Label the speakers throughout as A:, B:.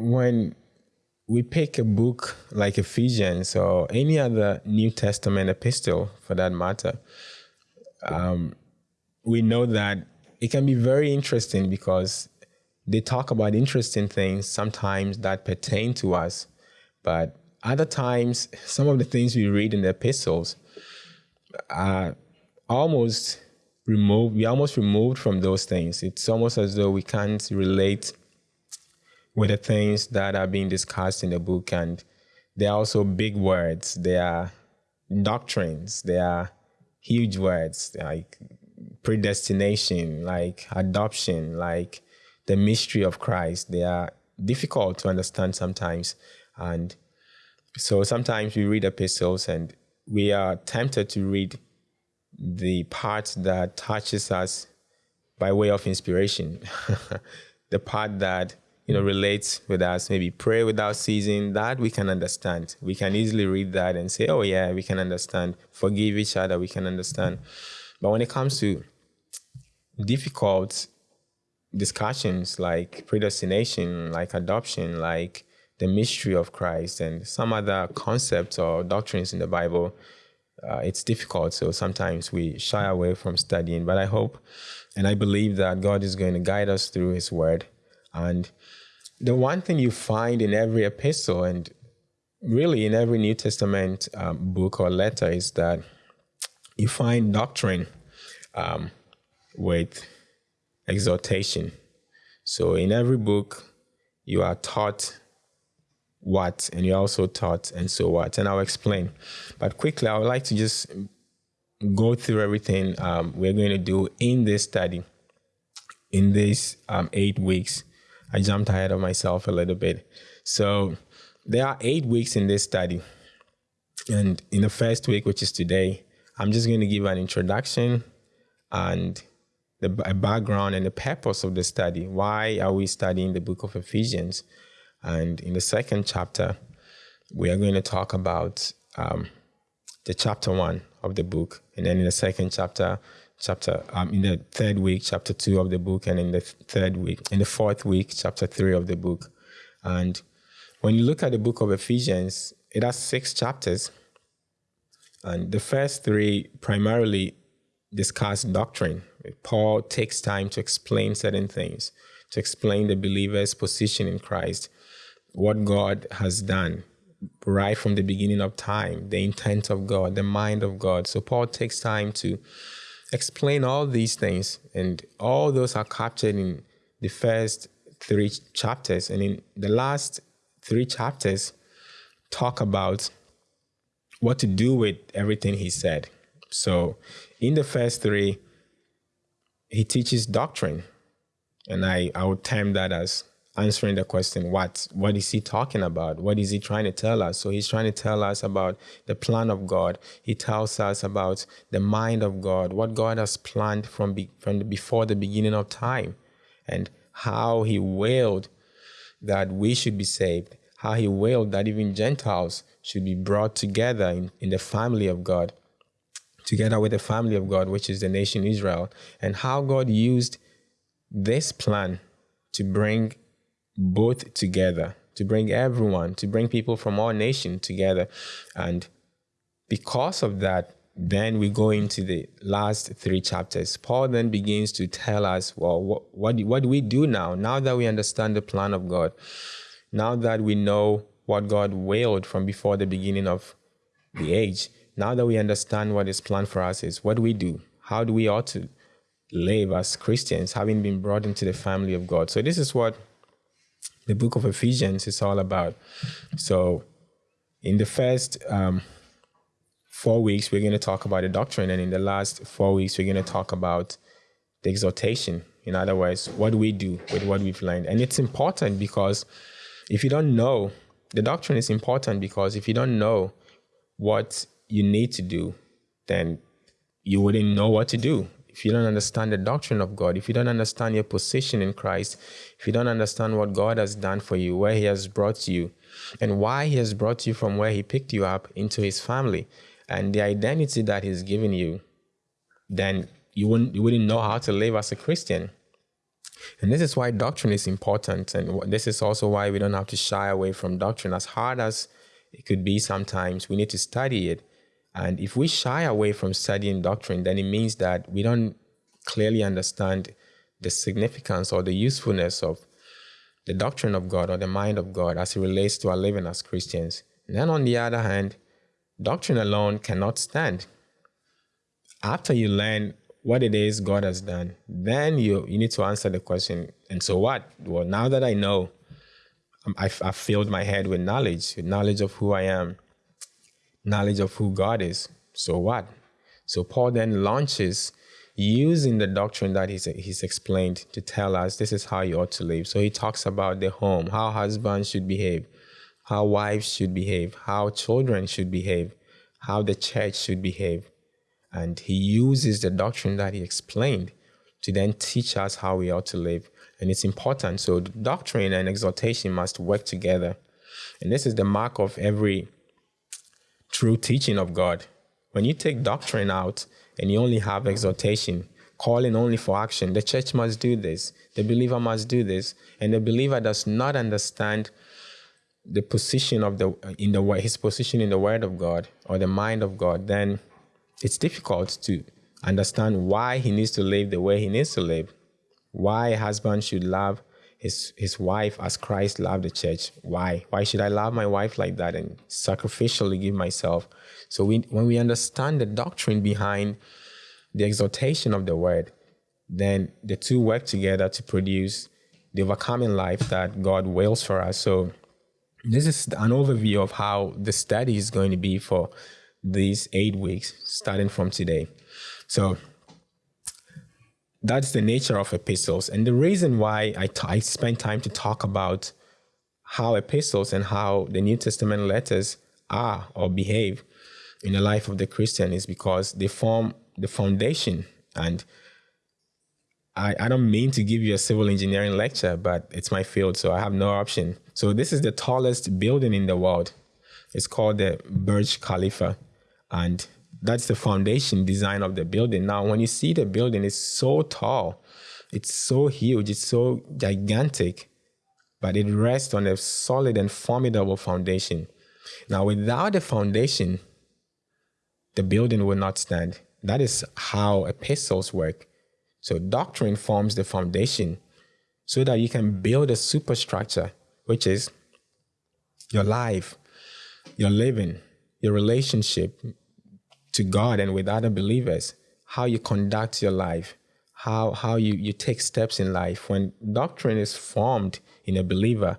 A: when we pick a book like Ephesians or any other New Testament epistle for that matter, um, we know that it can be very interesting because they talk about interesting things sometimes that pertain to us, but other times, some of the things we read in the epistles are almost removed. we're almost removed from those things. It's almost as though we can't relate with the things that are being discussed in the book. And they are also big words. They are doctrines. They are huge words like predestination, like adoption, like the mystery of Christ. They are difficult to understand sometimes. And so sometimes we read epistles and we are tempted to read the part that touches us by way of inspiration. the part that you know relates with us, maybe pray without ceasing, that we can understand. We can easily read that and say, oh yeah, we can understand. Forgive each other, we can understand. But when it comes to difficult discussions like predestination, like adoption, like the mystery of Christ and some other concepts or doctrines in the Bible, uh, it's difficult. So sometimes we shy away from studying. But I hope and I believe that God is going to guide us through His Word. And the one thing you find in every epistle and really in every New Testament um, book or letter is that you find doctrine um, with exhortation. So in every book, you are taught what, and you're also taught and so what. And I'll explain. But quickly, I would like to just go through everything um, we're going to do in this study in these um, eight weeks. I jumped ahead of myself a little bit. So there are eight weeks in this study. And in the first week, which is today, I'm just going to give an introduction and the background and the purpose of the study. Why are we studying the book of Ephesians? And in the second chapter, we are going to talk about um, the chapter one of the book. And then in the second chapter, chapter um, in the third week, chapter two of the book, and in the third week, in the fourth week, chapter three of the book. And when you look at the book of Ephesians, it has six chapters. And the first three primarily discuss doctrine. Paul takes time to explain certain things, to explain the believer's position in Christ, what God has done right from the beginning of time, the intent of God, the mind of God. So Paul takes time to explain all these things, and all those are captured in the first three chapters. And in the last three chapters, talk about what to do with everything he said. So in the first three, he teaches doctrine. And I, I would term that as answering the question what what is he talking about? What is he trying to tell us? So he's trying to tell us about the plan of god. He tells us about the mind of god what god has planned from be, from before the beginning of time and how he willed that we should be saved how he willed that even gentiles should be brought together in, in the family of god together with the family of god which is the nation israel and how god used this plan to bring both together, to bring everyone, to bring people from all nations together. And because of that, then we go into the last three chapters. Paul then begins to tell us, well, what, what, do, what do we do now? Now that we understand the plan of God, now that we know what God willed from before the beginning of the age, now that we understand what his plan for us is, what do we do? How do we ought to live as Christians, having been brought into the family of God? So this is what the book of Ephesians is all about. So, in the first um, four weeks, we're going to talk about the doctrine, and in the last four weeks, we're going to talk about the exhortation. In other words, what do we do with what we've learned? And it's important because if you don't know, the doctrine is important because if you don't know what you need to do, then you wouldn't know what to do if you don't understand the doctrine of God, if you don't understand your position in Christ, if you don't understand what God has done for you, where He has brought you, and why He has brought you from where He picked you up into His family, and the identity that He's given you, then you wouldn't you wouldn't know how to live as a Christian. And this is why doctrine is important. And this is also why we don't have to shy away from doctrine. As hard as it could be sometimes, we need to study it. And if we shy away from studying doctrine, then it means that we don't clearly understand the significance or the usefulness of the doctrine of God or the mind of God as it relates to our living as Christians. And then on the other hand, doctrine alone cannot stand. After you learn what it is God has done, then you, you need to answer the question, and so what? Well, now that I know, I've, I've filled my head with knowledge, with knowledge of who I am, knowledge of who God is. So what? So Paul then launches using the doctrine that he's, he's explained to tell us this is how you ought to live. So he talks about the home, how husbands should behave, how wives should behave, how children should behave, how the church should behave. And he uses the doctrine that he explained to then teach us how we ought to live. And it's important. So doctrine and exhortation must work together. And this is the mark of every true teaching of God. When you take doctrine out and you only have exhortation, calling only for action, the church must do this, the believer must do this, and the believer does not understand the position of the in the his position in the word of God or the mind of God, then it's difficult to understand why he needs to live the way he needs to live, why a husband should love his his wife as Christ loved the church. Why? Why should I love my wife like that and sacrificially give myself? So we, when we understand the doctrine behind the exhortation of the word, then the two work together to produce the overcoming life that God wills for us. So this is an overview of how the study is going to be for these eight weeks, starting from today. So that's the nature of epistles. And the reason why I, I spend time to talk about how epistles and how the New Testament letters are or behave in the life of the Christian is because they form the foundation. And I, I don't mean to give you a civil engineering lecture, but it's my field, so I have no option. So this is the tallest building in the world. It's called the Burj Khalifa. And that's the foundation design of the building. Now, when you see the building, it's so tall, it's so huge, it's so gigantic, but it rests on a solid and formidable foundation. Now, without the foundation, the building will not stand. That is how epistles work. So, doctrine forms the foundation so that you can build a superstructure, which is your life, your living, your relationship, to God and with other believers, how you conduct your life, how, how you, you take steps in life. When doctrine is formed in a believer,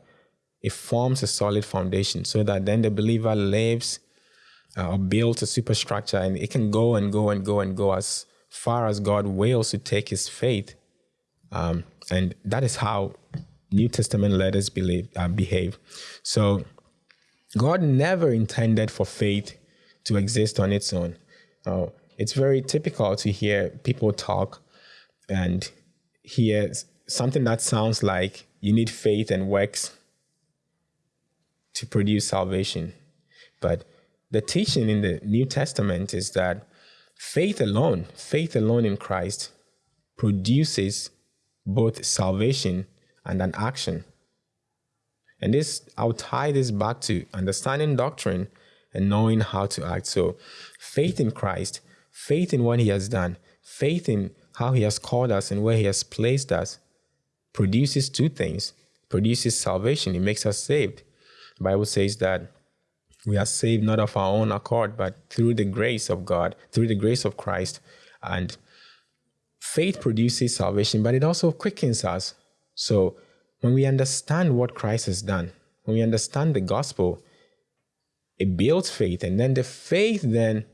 A: it forms a solid foundation so that then the believer lives uh, or builds a superstructure and it can go and go and go and go as far as God wills to take his faith. Um, and that is how New Testament letters believe, uh, behave. So God never intended for faith to exist on its own. Uh, it's very typical to hear people talk and hear something that sounds like you need faith and works to produce salvation. But the teaching in the New Testament is that faith alone, faith alone in Christ, produces both salvation and an action. And this, I'll tie this back to understanding doctrine and knowing how to act. So, faith in Christ, faith in what He has done, faith in how He has called us and where He has placed us produces two things produces salvation, it makes us saved. The Bible says that we are saved not of our own accord, but through the grace of God, through the grace of Christ. And faith produces salvation, but it also quickens us. So when we understand what Christ has done, when we understand the gospel, it builds faith and then the faith then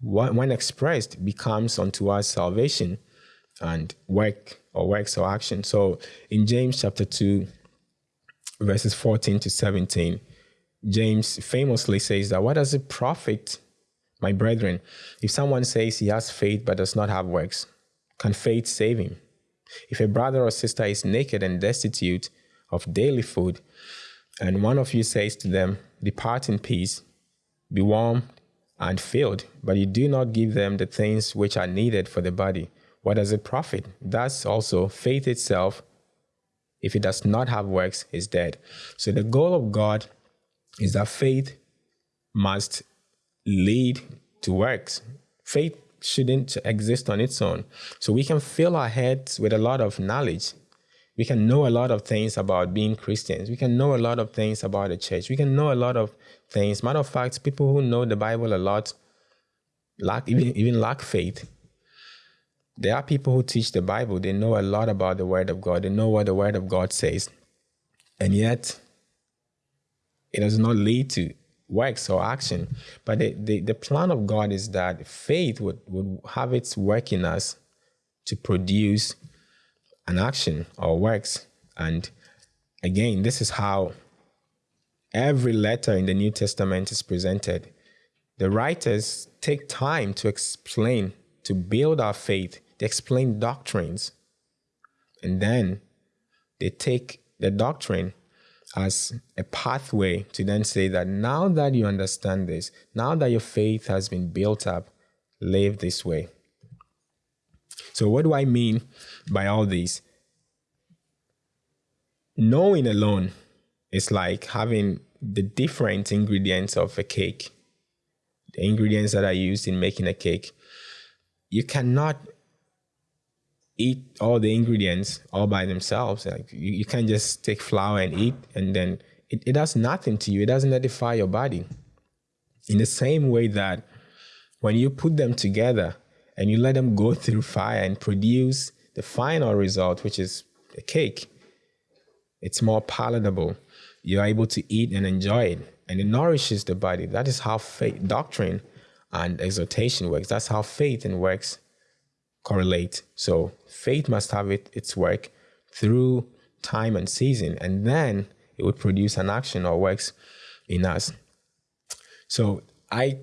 A: when expressed becomes unto us salvation and work or works or action. So in james chapter 2 verses 14 to 17 james famously says that what does it profit my brethren if someone says he has faith but does not have works? Can faith save him? If a brother or sister is naked and destitute of daily food and one of you says to them Depart in peace, be warmed and filled, but you do not give them the things which are needed for the body. what does it profit? Thus, also, faith itself, if it does not have works, is dead. So, the goal of God is that faith must lead to works. Faith shouldn't exist on its own. So, we can fill our heads with a lot of knowledge. We can know a lot of things about being Christians. We can know a lot of things about the church. We can know a lot of things. Matter of fact, people who know the Bible a lot lack even even lack faith. There are people who teach the Bible. They know a lot about the Word of God. They know what the Word of God says, and yet it does not lead to works or action. But the, the, the plan of God is that faith would, would have its work in us to produce an action or works. And again, this is how every letter in the New Testament is presented. The writers take time to explain, to build our faith, they explain doctrines. And then they take the doctrine as a pathway to then say that now that you understand this, now that your faith has been built up, live this way. So, what do I mean by all this? Knowing alone is like having the different ingredients of a cake, the ingredients that are used in making a cake. You cannot eat all the ingredients all by themselves. Like you, you can't just take flour and eat and then it, it does nothing to you. It doesn't edify your body. In the same way that when you put them together and you let them go through fire and produce the final result, which is a cake, it's more palatable. You're able to eat and enjoy it, and it nourishes the body. That is how faith, doctrine, and exhortation works. That's how faith and works correlate. So faith must have it, its work through time and season, and then it would produce an action or works in us. So I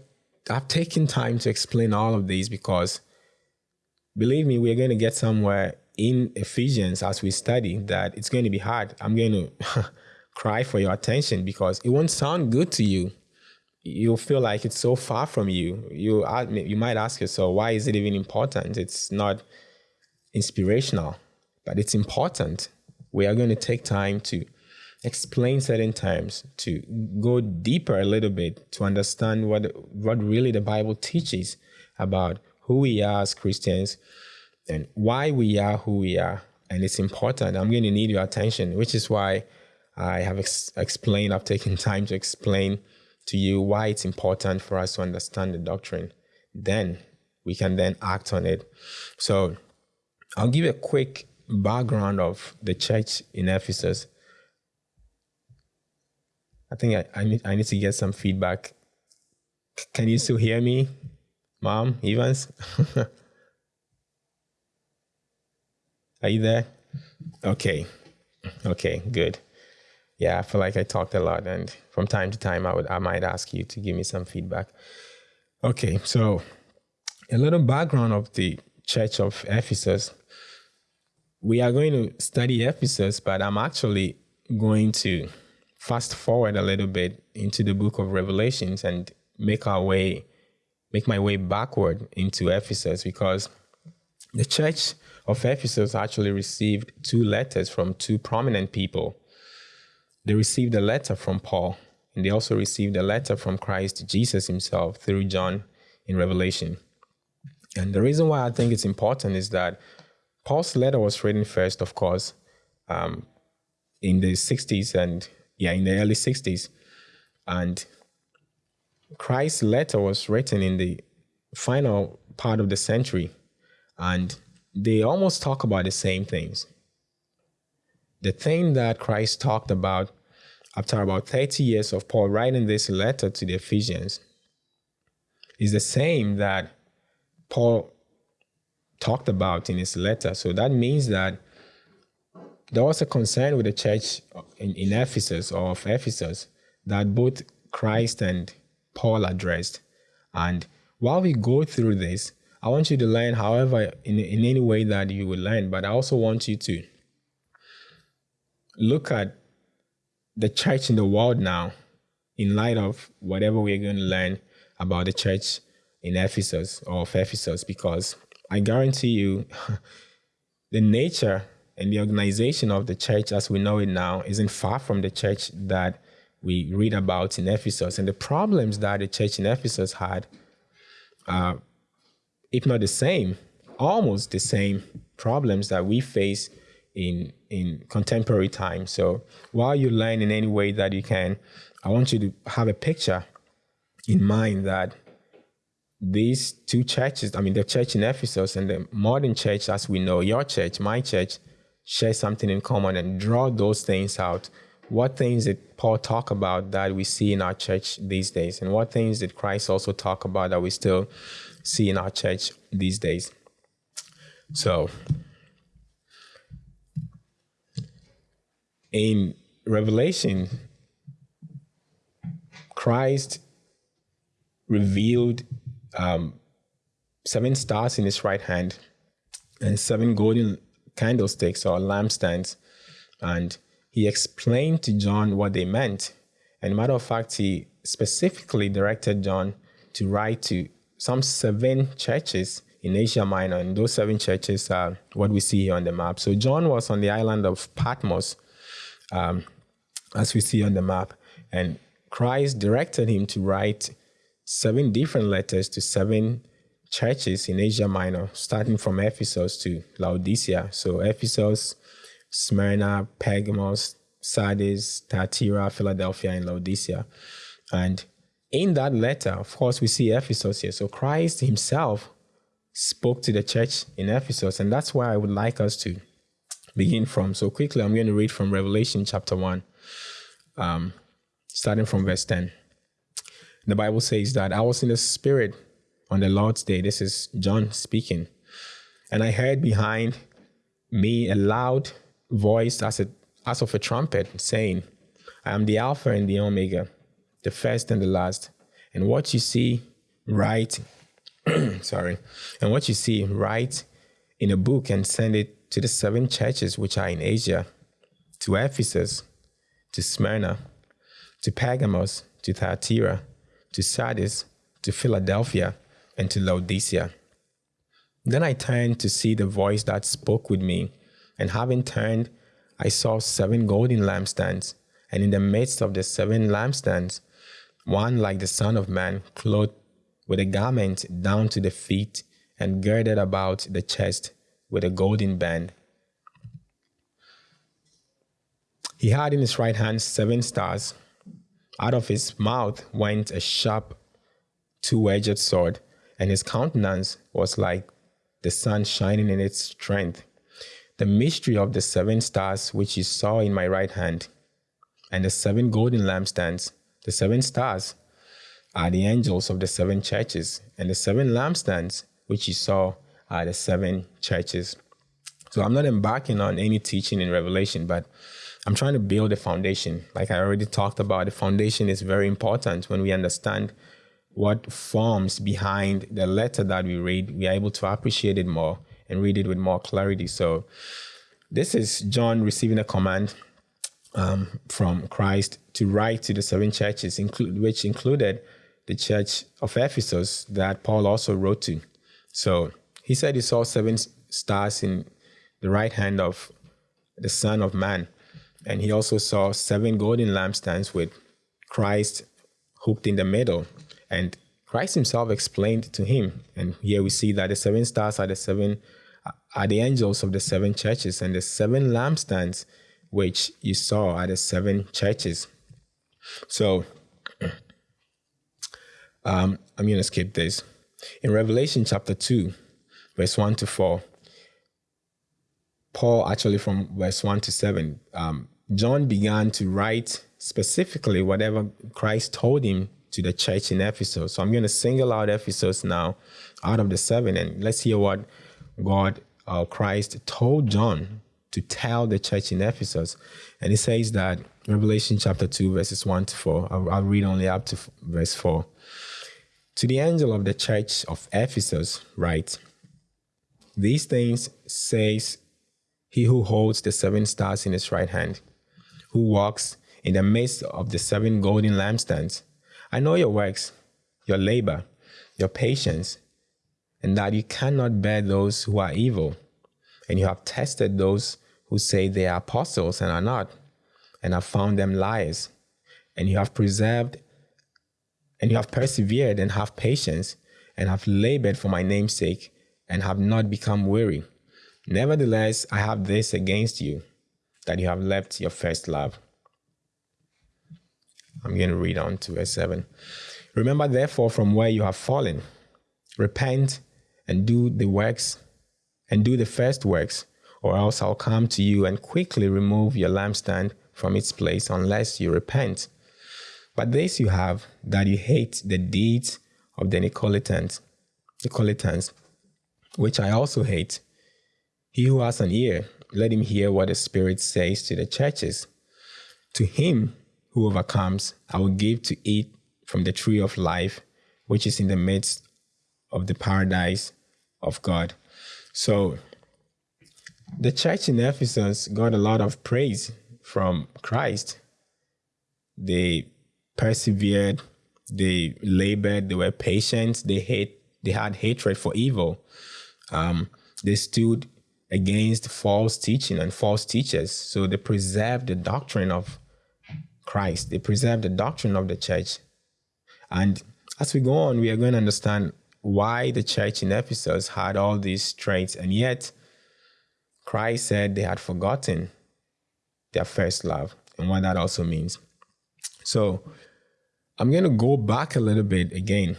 A: I've taken time to explain all of these because believe me, we're going to get somewhere in Ephesians as we study that it's going to be hard. I'm going to cry for your attention because it won't sound good to you you'll feel like it's so far from you. You you might ask yourself, why is it even important? It's not inspirational, but it's important. We are going to take time to explain certain terms, to go deeper a little bit, to understand what what really the Bible teaches about who we are as Christians and why we are who we are. And it's important. I'm going to need your attention, which is why I have ex- explained, I've taken time to explain to you why it's important for us to understand the doctrine. Then we can then act on it. So I'll give you a quick background of the church in Ephesus. I think I, I need I need to get some feedback. Can you still hear me, Mom Evans? Are you there? Okay. Okay, good yeah, I feel like I talked a lot, and from time to time, I would I might ask you to give me some feedback. Okay, so a little background of the Church of Ephesus. We are going to study Ephesus, but I'm actually going to fast forward a little bit into the book of Revelations and make our way, make my way backward into Ephesus because the church of Ephesus actually received two letters from two prominent people they received a letter from Paul, and they also received a letter from Christ Jesus himself through John in Revelation. And the reason why I think it's important is that Paul's letter was written first, of course, um, in the 60s and, yeah, in the early 60s. And Christ's letter was written in the final part of the century. And they almost talk about the same things the thing that Christ talked about after about 30 years of Paul writing this letter to the Ephesians is the same that Paul talked about in his letter. So that means that there was a concern with the church in, in Ephesus or of Ephesus that both Christ and Paul addressed. And while we go through this, I want you to learn, however, in, in any way that you will learn, but I also want you to look at the church in the world now in light of whatever we're going to learn about the church in Ephesus or of Ephesus, because I guarantee you, the nature and the organization of the church as we know it now isn't far from the church that we read about in Ephesus. And the problems that the church in Ephesus had, uh, if not the same, almost the same problems that we face in in contemporary times. So while you learn in any way that you can, I want you to have a picture in mind that these two churches, I mean, the church in Ephesus and the modern church, as we know, your church, my church, share something in common and draw those things out. What things did Paul talk about that we see in our church these days? And what things did Christ also talk about that we still see in our church these days? So, in Revelation, Christ revealed um, seven stars in his right hand and seven golden candlesticks or lampstands. And he explained to John what they meant. And matter of fact, he specifically directed John to write to some seven churches in Asia Minor. And those seven churches are what we see here on the map. So John was on the island of Patmos, um, as we see on the map. And Christ directed him to write seven different letters to seven churches in Asia Minor, starting from Ephesus to Laodicea. So Ephesus, Smyrna, Pergamos, Sardis, Thyatira, Philadelphia, and Laodicea. And in that letter, of course, we see Ephesus here. So Christ himself spoke to the church in Ephesus, and that's where I would like us to begin from. So quickly, I'm going to read from Revelation chapter 1, um, starting from verse 10. The Bible says that I was in the spirit on the Lord's day. This is John speaking. And I heard behind me a loud voice as, a, as of a trumpet saying, I am the Alpha and the Omega, the first and the last. And what you see, write, sorry, and what you see, write in a book and send it to the seven churches which are in Asia, to Ephesus, to Smyrna, to Pergamos, to Thyatira, to Sardis, to Philadelphia, and to Laodicea. Then I turned to see the voice that spoke with me, and having turned, I saw seven golden lampstands, and in the midst of the seven lampstands, one like the Son of Man, clothed with a garment down to the feet, and girded about the chest with a golden band. He had in his right hand seven stars. Out of his mouth went a sharp, two edged sword, and his countenance was like the sun shining in its strength. The mystery of the seven stars which you saw in my right hand, and the seven golden lampstands, the seven stars are the angels of the seven churches, and the seven lampstands which you saw are the seven churches. So I'm not embarking on any teaching in Revelation, but I'm trying to build a foundation. Like I already talked about, the foundation is very important when we understand what forms behind the letter that we read, we are able to appreciate it more and read it with more clarity. So this is John receiving a command um, from Christ to write to the seven churches, include, which included the church of Ephesus that Paul also wrote to. So he said he saw seven stars in the right hand of the Son of Man. And he also saw seven golden lampstands with Christ hooked in the middle. And Christ himself explained to him. And here we see that the seven stars are the seven are the angels of the seven churches, and the seven lampstands which you saw are the seven churches. So um, I'm going to skip this. In Revelation chapter 2, verse 1 to 4, Paul, actually from verse 1 to 7, um, John began to write specifically whatever Christ told him to the church in Ephesus. So I'm going to single out Ephesus now out of the seven, and let's hear what God, uh, Christ, told John to tell the church in Ephesus. And he says that Revelation chapter 2, verses 1 to 4. I'll, I'll read only up to verse 4. To the angel of the church of Ephesus, write, These things says he who holds the seven stars in his right hand who walks in the midst of the seven golden lampstands. I know your works, your labor, your patience, and that you cannot bear those who are evil. And you have tested those who say they are apostles and are not, and have found them liars. And you have preserved and you have persevered and have patience and have labored for my name's sake and have not become weary. Nevertheless, I have this against you, that you have left your first love. I'm going to read on to verse 7. Remember, therefore, from where you have fallen, repent and do the works, and do the first works, or else I'll come to you and quickly remove your lampstand from its place unless you repent. But this you have, that you hate the deeds of the Nicolaitans, Nicolaitans, which I also hate. He who has an ear, let him hear what the Spirit says to the churches. To him who overcomes, I will give to eat from the tree of life, which is in the midst of the paradise of God. So, the church in Ephesus got a lot of praise from Christ. They persevered, they labored, they were patient, they hate, they had hatred for evil. Um, they stood against false teaching and false teachers. So they preserved the doctrine of Christ. They preserved the doctrine of the church. And as we go on, we are going to understand why the church in Ephesus had all these traits, and yet Christ said they had forgotten their first love and what that also means. So I'm going to go back a little bit again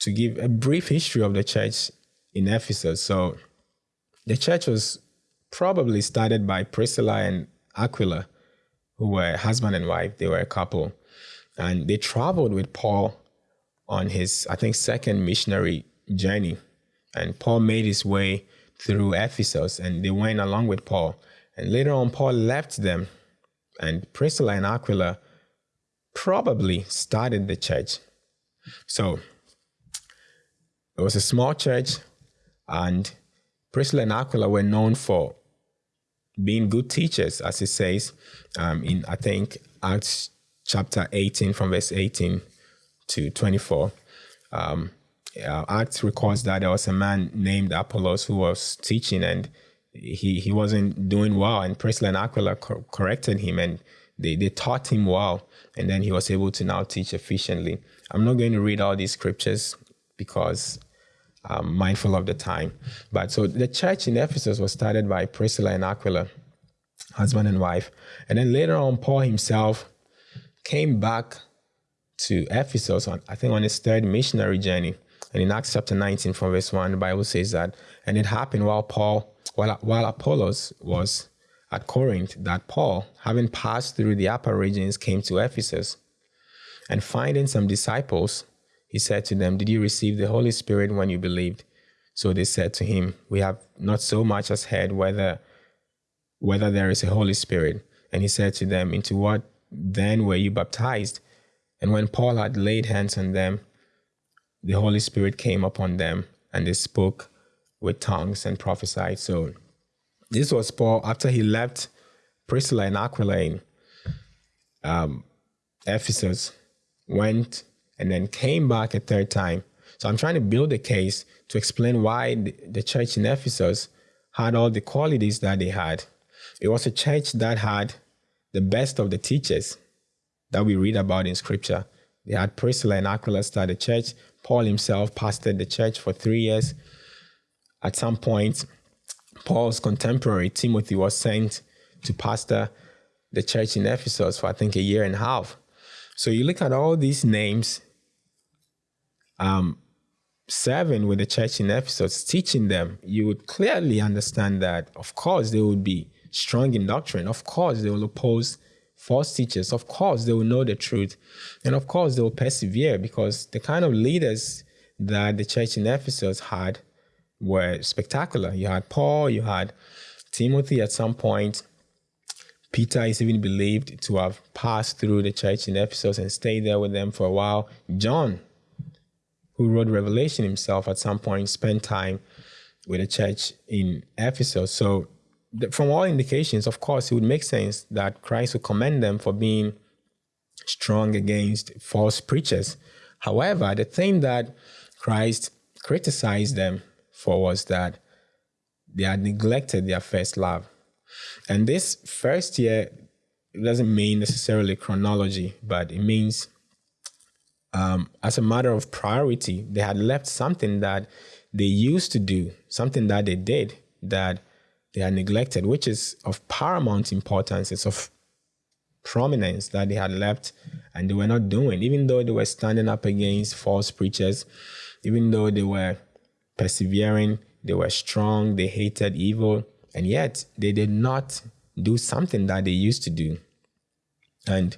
A: to give a brief history of the church in Ephesus. So the church was probably started by Priscilla and Aquila, who were husband and wife. They were a couple. And they traveled with Paul on his, I think, second missionary journey. And Paul made his way through Ephesus and they went along with Paul. And later on, Paul left them. And Priscilla and Aquila probably started the church. So it was a small church, and Priscilla and Aquila were known for being good teachers, as it says um, in, I think, Acts chapter 18, from verse 18 to 24. Um, uh, Acts records that there was a man named Apollos who was teaching and he, he wasn't doing well, and Priscilla and Aquila co- corrected him and they, they taught him well, and then he was able to now teach efficiently. I'm not going to read all these scriptures because I'm mindful of the time. But so the church in Ephesus was started by Priscilla and Aquila, husband and wife. And then later on, Paul himself came back to Ephesus, on, I think on his third missionary journey. And in Acts chapter 19, from verse 1, the Bible says that, and it happened while Paul, while, while Apollos was at Corinth that Paul, having passed through the upper regions, came to Ephesus. And finding some disciples, he said to them, Did you receive the Holy Spirit when you believed? So they said to him, We have not so much as heard whether whether there is a Holy Spirit. And he said to them, Into what then were you baptized? And when Paul had laid hands on them, the Holy Spirit came upon them, and they spoke with tongues and prophesied. So this was Paul after he left Priscilla and Aquila in um, Ephesus, went and then came back a third time. So I'm trying to build a case to explain why the, church in Ephesus had all the qualities that they had. It was a church that had the best of the teachers that we read about in scripture. They had Priscilla and Aquila start the church. Paul himself pastored the church for three years. At some point, Paul's contemporary, Timothy, was sent to pastor the church in Ephesus for I think a year and a half. So you look at all these names um, serving with the church in Ephesus, teaching them, you would clearly understand that, of course, they would be strong in doctrine. Of course, they will oppose false teachers. Of course, they will know the truth. And of course, they will persevere because the kind of leaders that the church in Ephesus had were spectacular. You had Paul, you had Timothy at some point. Peter is even believed to have passed through the church in Ephesus and stayed there with them for a while. John, who wrote Revelation himself at some point, spent time with the church in Ephesus. So, from all indications, of course, it would make sense that Christ would commend them for being strong against false preachers. However, the thing that Christ criticized them for was that they had neglected their first love. And this first year doesn't mean necessarily chronology, but it means um, as a matter of priority, they had left something that they used to do, something that they did that they had neglected, which is of paramount importance. It's of prominence that they had left and they were not doing, even though they were standing up against false preachers, even though they were persevering, they were strong, they hated evil, and yet they did not do something that they used to do. And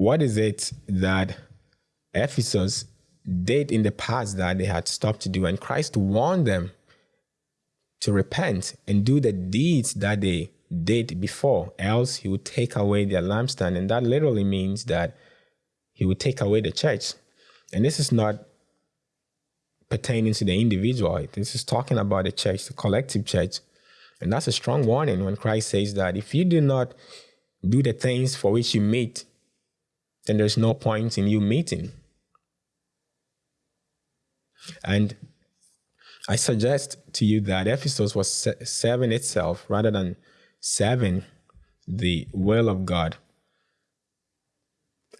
A: what is it that Ephesus did in the past that they had stopped to do? And Christ warned them to repent and do the deeds that they did before, else he would take away their lampstand. And that literally means that he would take away the church. And this is not pertaining to the individual. This is talking about the church, the collective church. And that's a strong warning when Christ says that if you do not do the things for which you meet, then there's no point in you meeting. And I suggest to you that Ephesus was serving itself rather than serving the will of God.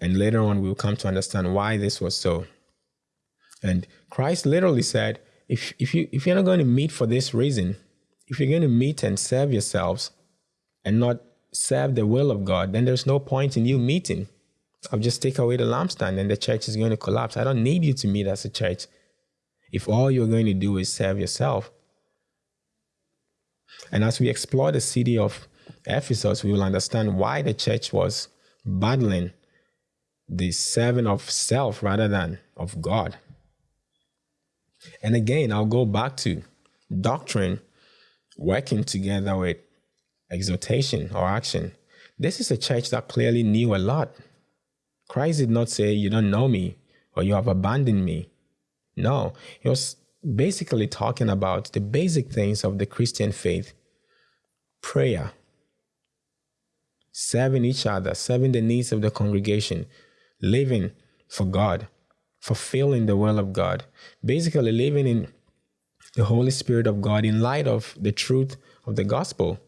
A: And later on, we'll come to understand why this was so. And Christ literally said, if, if, you, if you're not going to meet for this reason, if you're going to meet and serve yourselves and not serve the will of God, then there's no point in you meeting. I'll just take away the lampstand and the church is going to collapse. I don't need you to meet as a church if all you're going to do is serve yourself. And as we explore the city of Ephesus, we will understand why the church was battling the serving of self rather than of God. And again, I'll go back to doctrine working together with exhortation or action. This is a church that clearly knew a lot. Christ did not say, You don't know me or you have abandoned me. No, he was basically talking about the basic things of the Christian faith prayer, serving each other, serving the needs of the congregation, living for God, fulfilling the will of God, basically living in the Holy Spirit of God in light of the truth of the gospel.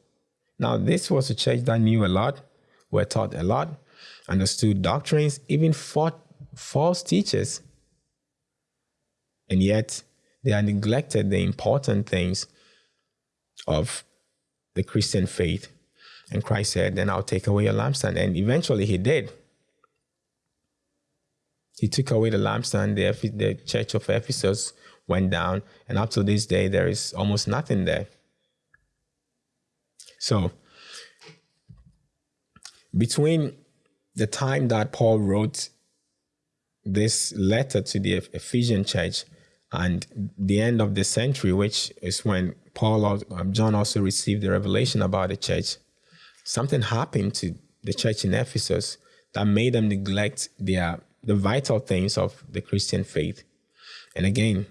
A: Now, this was a church that knew a lot, were taught a lot, understood doctrines, even fought false teachers. And yet, they had neglected the important things of the Christian faith. And Christ said, Then I'll take away your lampstand. And eventually, he did. He took away the lampstand. The, the church of Ephesus went down. And up to this day, there is almost nothing there. So, between the time that Paul wrote this letter to the Ephesian church and the end of the century, which is when Paul, um, John also received the revelation about the church, something happened to the church in Ephesus that made them neglect their the vital things of the Christian faith. And again,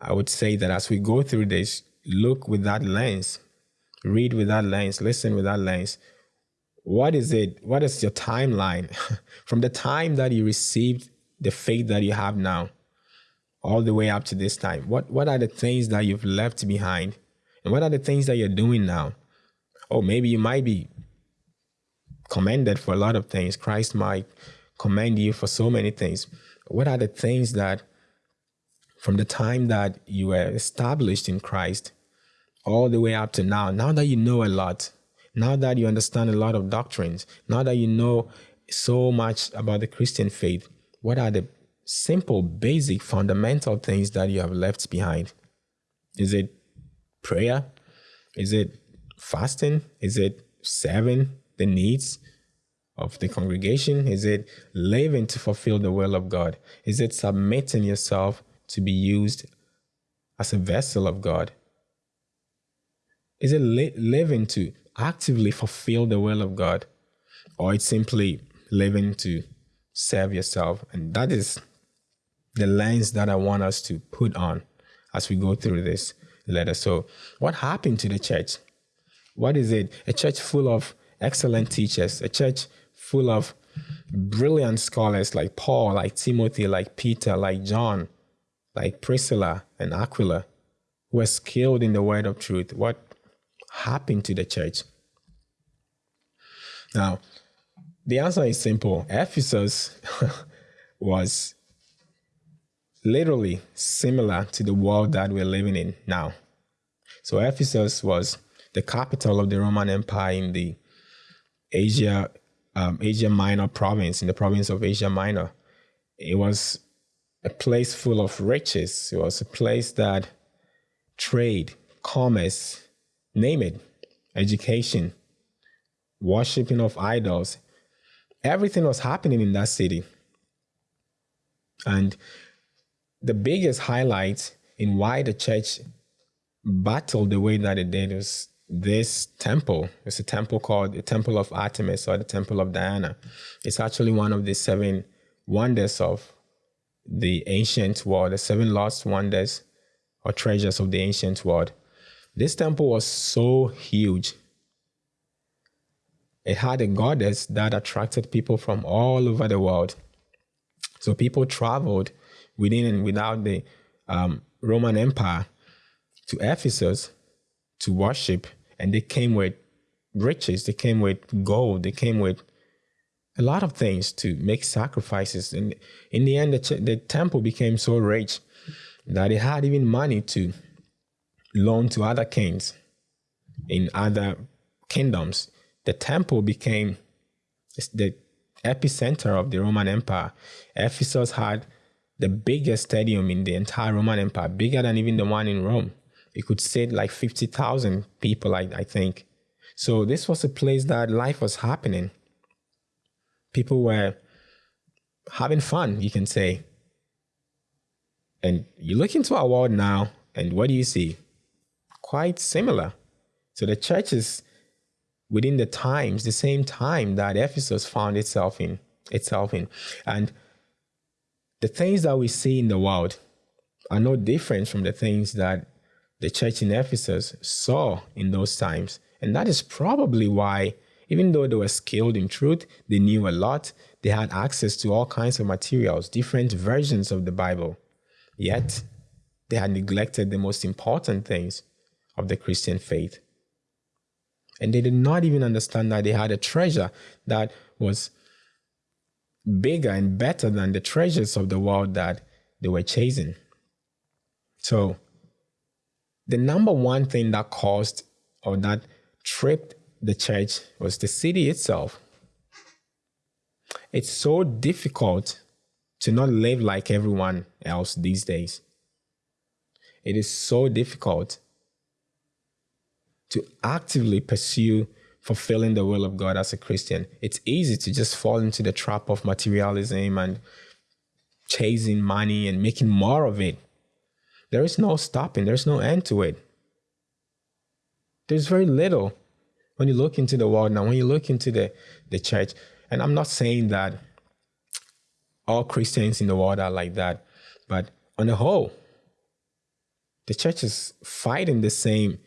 A: I would say that as we go through this, look with that lens, read with that lens, listen with that lens. What is it? What is your timeline from the time that you received the faith that you have now, all the way up to this time? What What are the things that you've left behind, and what are the things that you're doing now? Oh, maybe you might be commended for a lot of things. Christ might commend you for so many things. What are the things that from the time that you were established in Christ all the way up to now, now that you know a lot, now that you understand a lot of doctrines, now that you know so much about the Christian faith, what are the simple, basic, fundamental things that you have left behind? Is it prayer? Is it fasting? Is it serving the needs? of the congregation? Is it living to fulfill the will of God? Is it submitting yourself to be used as a vessel of God? Is it li- living to actively fulfill the will of God? Or it's simply living to serve yourself? And that is the lens that I want us to put on as we go through this letter. So, what happened to the church? What is it? A church full of excellent teachers, a church full of brilliant scholars like Paul, like Timothy, like Peter, like John, like Priscilla and Aquila, who were skilled in the word of truth, what happened to the church? Now, the answer is simple. Ephesus was literally similar to the world that we're living in now. So Ephesus was the capital of the Roman Empire in the Asia um, Asia Minor province, in the province of Asia Minor. It was a place full of riches. It was a place that trade, commerce, name it, education, worshiping of idols, everything was happening in that city. And the biggest highlight in why the church battled the way that it did was this temple. It's a temple called the Temple of Artemis or the Temple of Diana. It's actually one of the seven wonders of the ancient world, the seven lost wonders or treasures of the ancient world. This temple was so huge. It had a goddess that attracted people from all over the world. So people traveled within and without the um, Roman Empire to Ephesus to worship, and they came with riches, they came with gold, they came with a lot of things to make sacrifices. And in the end, the, the temple became so rich that it had even money to loan to other kings in other kingdoms. The temple became the epicenter of the Roman Empire. Ephesus had the biggest stadium in the entire Roman Empire, bigger than even the one in Rome. It could sit like 50,000 people, I, I think. So this was a place that life was happening. People were having fun, you can say. And you look into our world now, and what do you see? Quite similar. So the church is within the times, the same time that Ephesus found itself in, itself in. And the things that we see in the world are no different from the things that the church in Ephesus saw in those times. And that is probably why, even though they were skilled in truth, they knew a lot, they had access to all kinds of materials, different versions of the Bible. Yet, they had neglected the most important things of the Christian faith. And they did not even understand that they had a treasure that was bigger and better than the treasures of the world that they were chasing. So, the number one thing that caused or that tripped the church was the city itself. It's so difficult to not live like everyone else these days. It is so difficult to actively pursue fulfilling the will of God as a Christian. It's easy to just fall into the trap of materialism and chasing money and making more of it. There is no stopping, there's no end to it. There's very little when you look into the world now, when you look into the, the church, and I'm not saying that all Christians in the world are like that, but on the whole, the church is fighting the same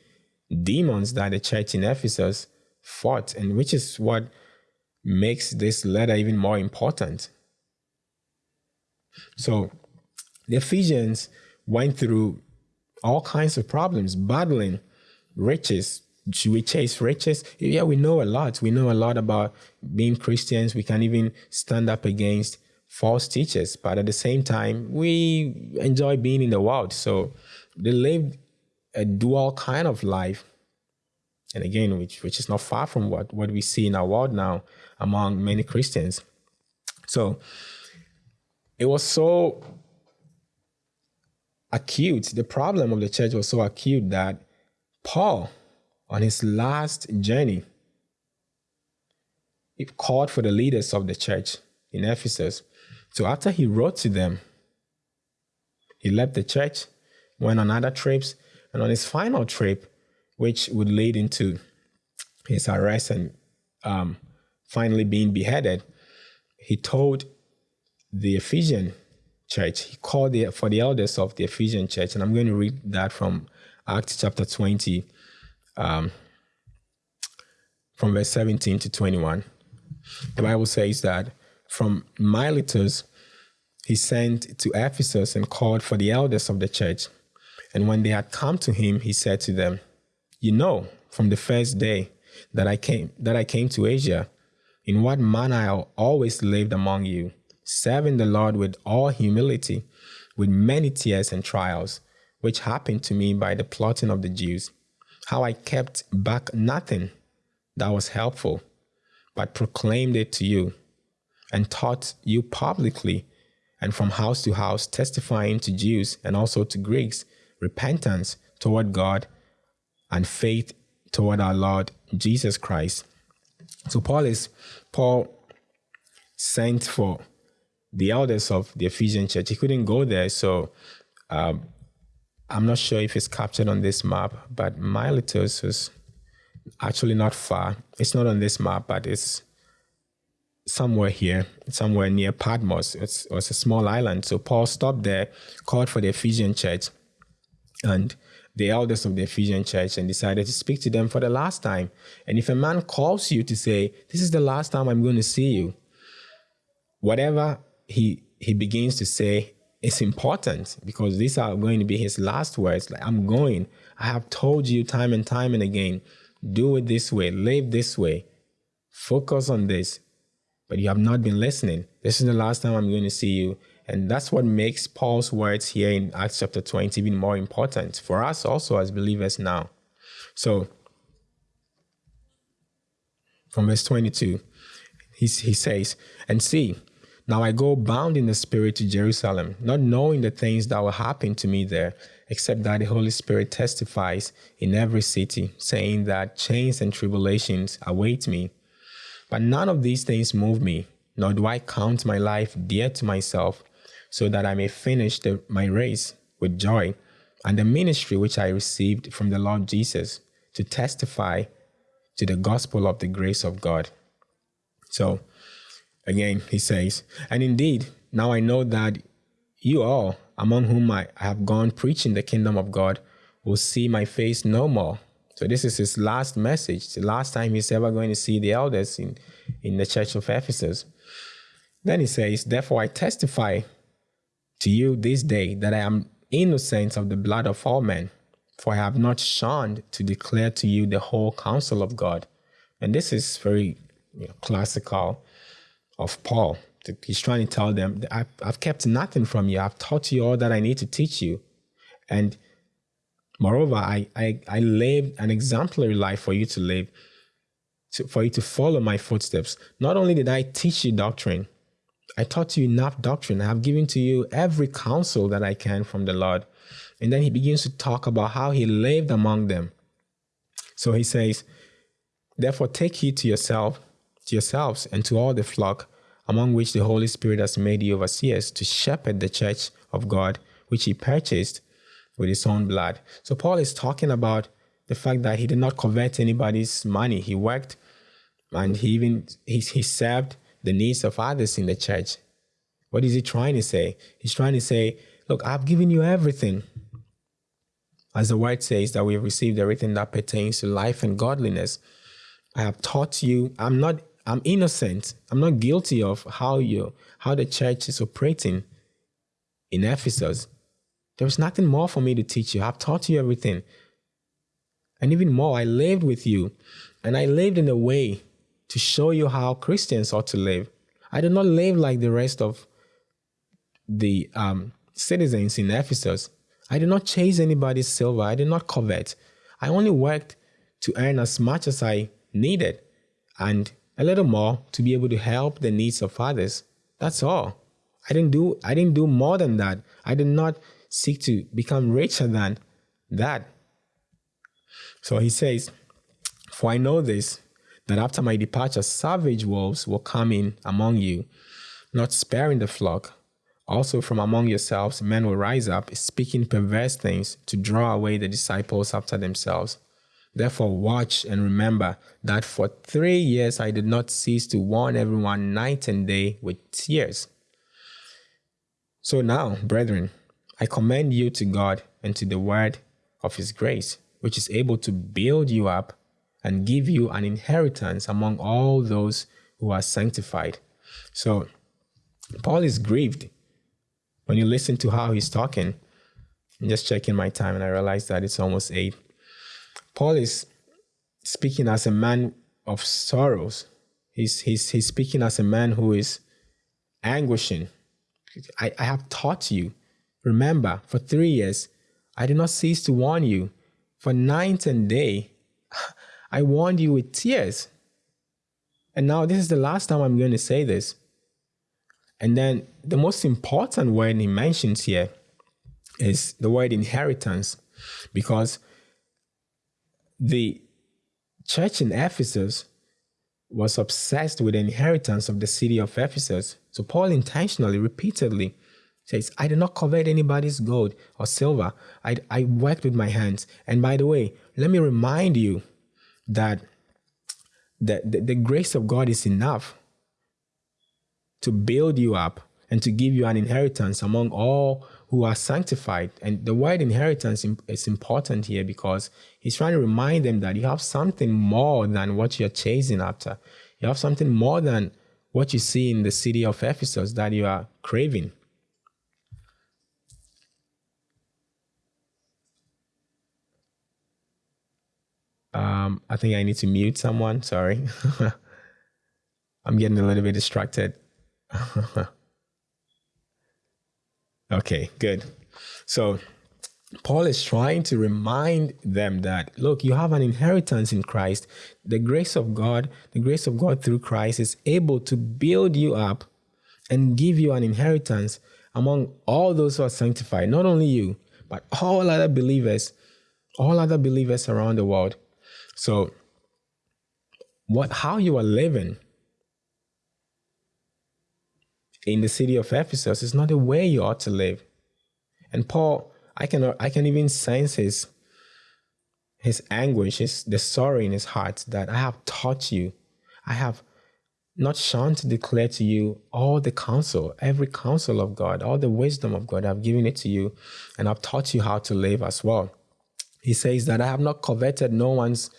A: demons that the church in Ephesus fought, and which is what makes this letter even more important. So the Ephesians went through all kinds of problems, battling riches. Should we chase riches? Yeah, we know a lot. We know a lot about being Christians. We can even stand up against false teachers, but at the same time, we enjoy being in the world. So they lived a dual kind of life and again, which which is not far from what what we see in our world now among many Christians. So it was so acute. The problem of the church was so acute that Paul, on his last journey, he called for the leaders of the church in Ephesus. So after he wrote to them, he left the church, went on other trips, and on his final trip, which would lead into his arrest and um, finally being beheaded, he told the Ephesian church, he called the, for the elders of the Ephesian church, and I'm going to read that from Acts chapter 20, um, from verse 17 to 21. The Bible says that from Miletus he sent to Ephesus and called for the elders of the church. And when they had come to him, he said to them, You know, from the first day that I came that I came to Asia, in what manner I always lived among you, serving the Lord with all humility, with many tears and trials, which happened to me by the plotting of the Jews, how I kept back nothing that was helpful, but proclaimed it to you, and taught you publicly and from house to house, testifying to Jews and also to Greeks repentance toward God and faith toward our Lord Jesus Christ. So Paul is Paul sent for the elders of the Ephesian church. He couldn't go there, so um, I'm not sure if it's captured on this map, but Miletus is actually not far. It's not on this map, but it's somewhere here, somewhere near Patmos. It's, it's a small island. So Paul stopped there, called for the Ephesian church and the elders of the Ephesian church and decided to speak to them for the last time. And if a man calls you to say, This is the last time I'm going to see you, whatever he he begins to say is important because these are going to be his last words. Like, I'm going. I have told you time and time and again, do it this way, live this way, focus on this, but you have not been listening. This is the last time I'm going to see you. And that's what makes Paul's words here in Acts chapter 20 even more important for us also as believers now. So, from verse 22, he, he says, And see, now I go bound in the Spirit to Jerusalem, not knowing the things that will happen to me there, except that the Holy Spirit testifies in every city, saying that chains and tribulations await me. But none of these things move me, nor do I count my life dear to myself, so that I may finish the, my race with joy and the ministry which I received from the Lord Jesus to testify to the gospel of the grace of God. So, again, he says, And indeed, now I know that you all, among whom I have gone preaching the kingdom of God, will see my face no more. So this is his last message, the last time he's ever going to see the elders in, in the church of Ephesus. Then he says, Therefore I testify to you this day that I am innocent of the blood of all men, for I have not shunned to declare to you the whole counsel of God. And this is very you know, classical of Paul. He's trying to tell them, I've, kept nothing from you. I've taught you all that I need to teach you. And Moreover, I, I, I lived an exemplary life for you to live, to, for you to follow my footsteps. Not only did I teach you doctrine, I taught you enough doctrine. I have given to you every counsel that I can from the Lord. And then he begins to talk about how he lived among them. So he says, Therefore, take heed to yourself, to yourselves, and to all the flock among which the Holy Spirit has made you overseers to shepherd the church of God, which he purchased with his own blood. So Paul is talking about the fact that he did not covet anybody's money. He worked and he even he, he served the needs of others in the church. What is he trying to say? He's trying to say, look, I've given you everything. As the word says that we have received everything that pertains to life and godliness. I have taught you, I'm not I'm innocent. I'm not guilty of how you how the church is operating in Ephesus. There's nothing more for me to teach you. I've taught you everything. And even more, I lived with you. And I lived in a way to show you how Christians ought to live. I did not live like the rest of the um, citizens in Ephesus. I did not chase anybody's silver. I did not covet. I only worked to earn as much as I needed and a little more to be able to help the needs of others. That's all. I didn't do I didn't do more than that. I did not seek to become richer than that. So he says, For I know this, that after my departure, savage wolves will come in among you, not sparing the flock. Also, from among yourselves, men will rise up, speaking perverse things to draw away the disciples after themselves. Therefore, watch and remember that for three years I did not cease to warn everyone night and day with tears. So now, brethren, I commend you to God and to the word of his grace, which is able to build you up and give you an inheritance among all those who are sanctified. So, Paul is grieved When you listen to how he's talking, I'm just checking my time and I realize that it's almost eight. Paul is speaking as a man of sorrows. He's, he's, he's speaking as a man who is anguishing. I, I have taught you. Remember, for three years, I did not cease to warn you. For night and day, I warned you with tears. And now this is the last time I'm going to say this. And then the most important word he mentions here is the word inheritance, because the church in Ephesus was obsessed with the inheritance of the city of Ephesus. So Paul intentionally, repeatedly says, I did not covet anybody's gold or silver. I, I worked with my hands. And by the way, let me remind you that the, the, the grace of God is enough to build you up and to give you an inheritance among all who are sanctified. And the word inheritance is important here because he's trying to remind them that you have something more than what you're chasing after. You have something more than what you see in the city of Ephesus that you are craving. Um, I think I need to mute someone. Sorry. I'm getting a little bit distracted. Okay, good. So Paul is trying to remind them that look, you have an inheritance in Christ. The grace of God, the grace of God through Christ is able to build you up and give you an inheritance among all those who are sanctified, not only you, but all other believers, all other believers around the world. So what how you are living in the city of Ephesus is not the way you ought to live. And Paul, I can I can even sense his his anguish, his the sorrow in his heart that I have taught you. I have not shunned to declare to you all the counsel, every counsel of God, all the wisdom of God. I've given it to you, and I've taught you how to live as well. He says that I have not coveted no one's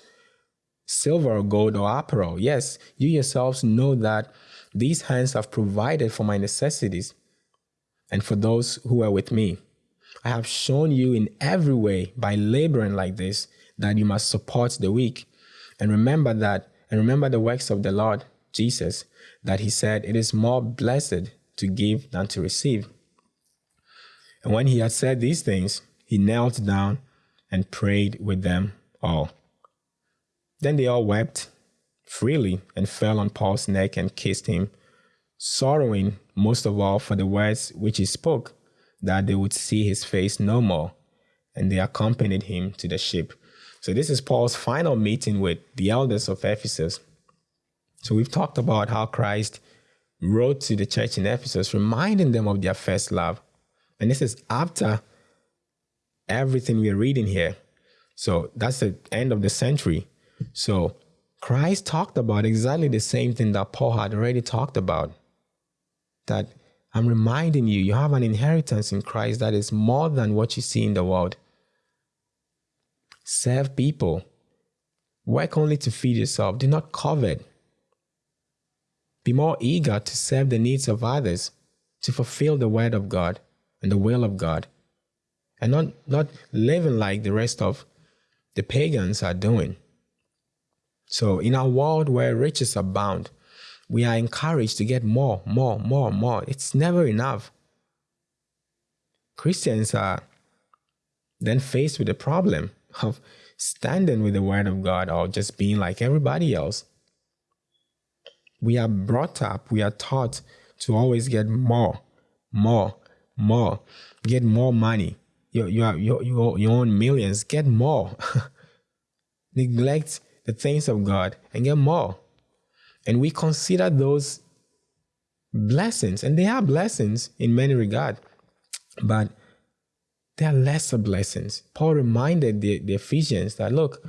A: silver or gold or apparel. Yes, you yourselves know that these hands have provided for my necessities and for those who are with me. I have shown you in every way by laboring like this that you must support the weak. And remember that, and remember the works of the Lord Jesus, that he said, It is more blessed to give than to receive. And when he had said these things, he knelt down and prayed with them all. Then they all wept freely and fell on Paul's neck and kissed him, sorrowing most of all for the words which he spoke, that they would see his face no more. And they accompanied him to the ship. So, this is Paul's final meeting with the elders of Ephesus. So, we've talked about how Christ wrote to the church in Ephesus, reminding them of their first love. And this is after everything we're reading here. So, that's the end of the century. So, Christ talked about exactly the same thing that Paul had already talked about. That I'm reminding you, you have an inheritance in Christ that is more than what you see in the world. Serve people. Work only to feed yourself. Do not covet. Be more eager to serve the needs of others, to fulfill the word of God and the will of God, and not, not living like the rest of the pagans are doing. So, in a world where riches abound, we are encouraged to get more, more, more, more. It's never enough. Christians are then faced with the problem of standing with the Word of God or just being like everybody else. We are brought up, we are taught to always get more, more, more, get more money. You, you, are, you, you, you own millions, get more. Neglect the things of God and get more. And we consider those blessings, and they are blessings in many regards, but they are lesser blessings. Paul reminded the, the Ephesians that look,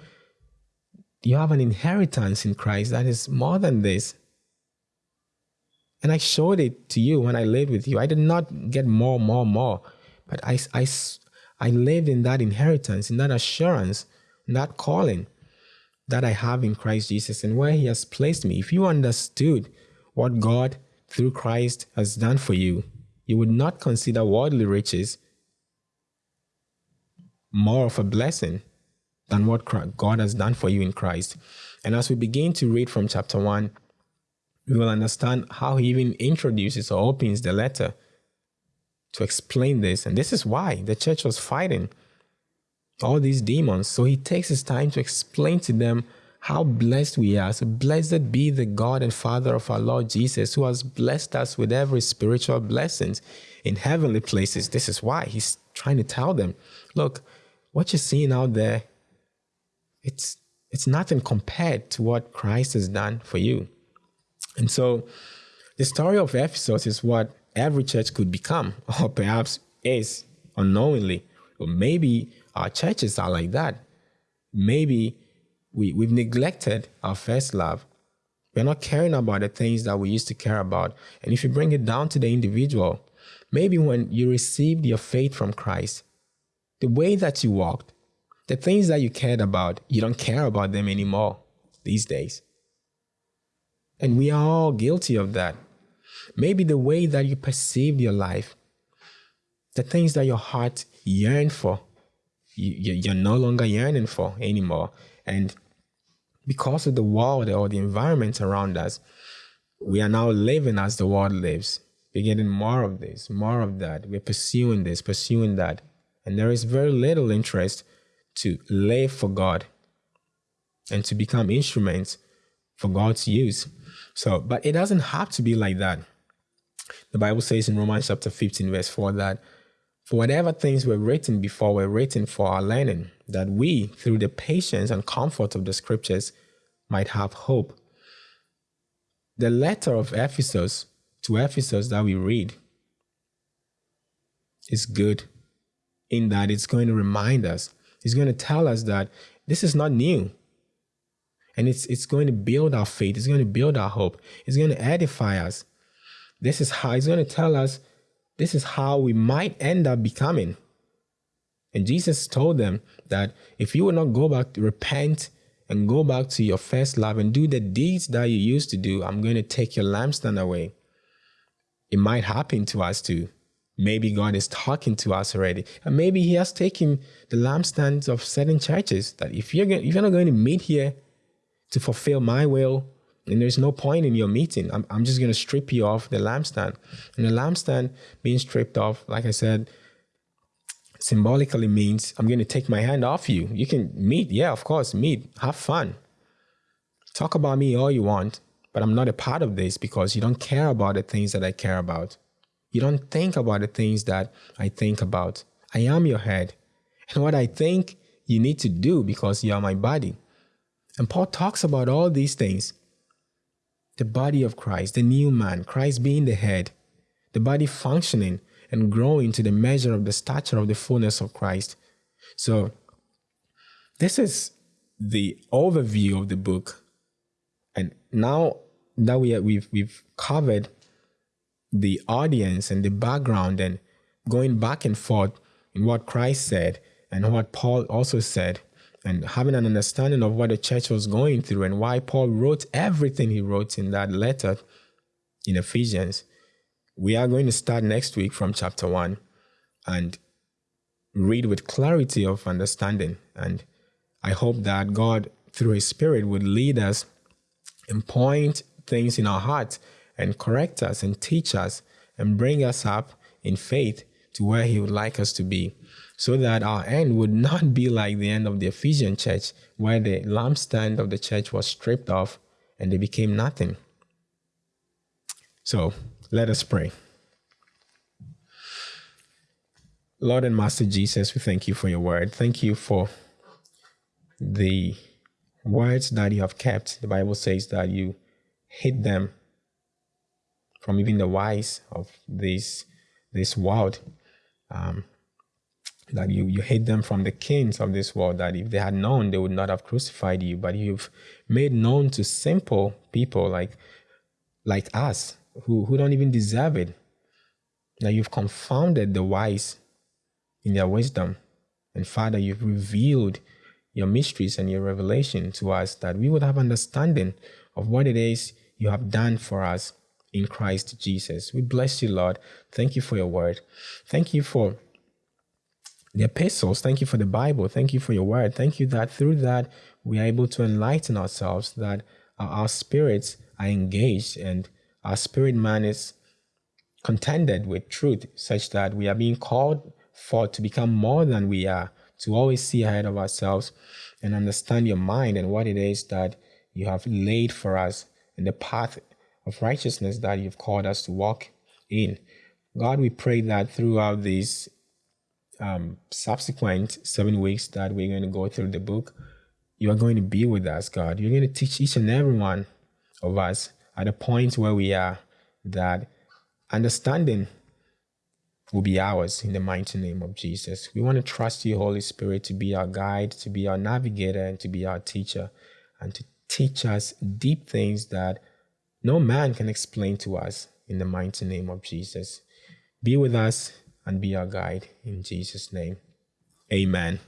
A: you have an inheritance in Christ that is more than this. And I showed it to you when I lived with you. I did not get more, more, more, but I, I, I lived in that inheritance, in that assurance, in that calling that I have in Christ Jesus and where He has placed me, if you understood what God through Christ has done for you, you would not consider worldly riches more of a blessing than what God has done for you in Christ. And as we begin to read from chapter 1, we will understand how he even introduces or opens the letter to explain this. And this is why the church was fighting all these demons. So he takes his time to explain to them how blessed we are. So blessed be the God and Father of our Lord Jesus, who has blessed us with every spiritual blessings in heavenly places. This is why he's trying to tell them, look, what you're seeing out there, it's it's nothing compared to what Christ has done for you. And so the story of Ephesus is what every church could become, or perhaps is unknowingly. Or maybe our churches are like that. Maybe we, we've neglected our first love. We're not caring about the things that we used to care about. And if you bring it down to the individual, maybe when you received your faith from Christ, the way that you walked, the things that you cared about, you don't care about them anymore these days. And we are all guilty of that. Maybe the way that you perceived your life, the things that your heart yearned for, you, are no longer yearning for anymore. And because of the world or the environment around us, we are now living as the world lives. We're getting more of this, more of that. We're pursuing this, pursuing that. And there is very little interest to live for God and to become instruments for God's use. So, but it doesn't have to be like that. The Bible says in Romans chapter 15, verse 4 that for whatever things were written before were written for our learning, that we, through the patience and comfort of the scriptures, might have hope. The letter of Ephesus to Ephesus that we read is good in that it's going to remind us, it's going to tell us that this is not new. And it's, it's going to build our faith, it's going to build our hope, it's going to edify us. This is how it's going to tell us this is how we might end up becoming. And Jesus told them that if you will not go back repent and go back to your first love and do the deeds that you used to do, I'm going to take your lampstand away. It might happen to us too. Maybe God is talking to us already. And maybe He has taken the lampstands of certain churches that if you're, if you're not going to meet here to fulfill my will, and there's no point in your meeting. I'm, I'm just going to strip you off the lampstand. And the lampstand being stripped off, like I said, symbolically means I'm going to take my hand off you. You can meet. Yeah, of course, meet. Have fun. Talk about me all you want, but I'm not a part of this because you don't care about the things that I care about. You don't think about the things that I think about. I am your head. And what I think, you need to do because you are my body. And Paul talks about all these things the body of Christ, the new man, Christ being the head, the body functioning and growing to the measure of the stature of the fullness of Christ. So, this is the overview of the book. And now that we we've we've covered the audience and the background and going back and forth in what Christ said and what Paul also said, and having an understanding of what the church was going through and why Paul wrote everything he wrote in that letter in Ephesians. We are going to start next week from chapter 1 and read with clarity of understanding. And I hope that God, through His Spirit, would lead us and point things in our hearts and correct us and teach us and bring us up in faith to where He would like us to be so that our end would not be like the end of the Ephesian church, where the lampstand of the church was stripped off and they became nothing. So let us pray. Lord and Master Jesus, we thank you for your word. Thank you for the words that you have kept. The Bible says that you hid them from even the wise of this, this world. Um, that you, you hid them from the kings of this world, that if they had known, they would not have crucified you. But you've made known to simple people like, like us, who, who don't even deserve it, that you've confounded the wise in their wisdom. And Father, you've revealed your mysteries and your revelation to us that we would have understanding of what it is you have done for us in Christ Jesus. We bless you, Lord. Thank you for your word. Thank you for the epistles. Thank you for the Bible. Thank you for your word. Thank you that through that we are able to enlighten ourselves, that our, spirits are engaged and our spirit man is contended with truth, such that we are being called for to become more than we are, to always see ahead of ourselves and understand your mind and what it is that you have laid for us in the path of righteousness that you've called us to walk in. God, we pray that throughout these um, subsequent seven weeks that we're going to go through the book, you are going to be with us, God. You're going to teach each and every one of us at a point where we are that understanding will be ours in the mighty name of Jesus. We want to trust you, Holy Spirit, to be our guide, to be our navigator, and to be our teacher, and to teach us deep things that no man can explain to us in the mighty name of Jesus. Be with us and be our guide in Jesus' name. Amen.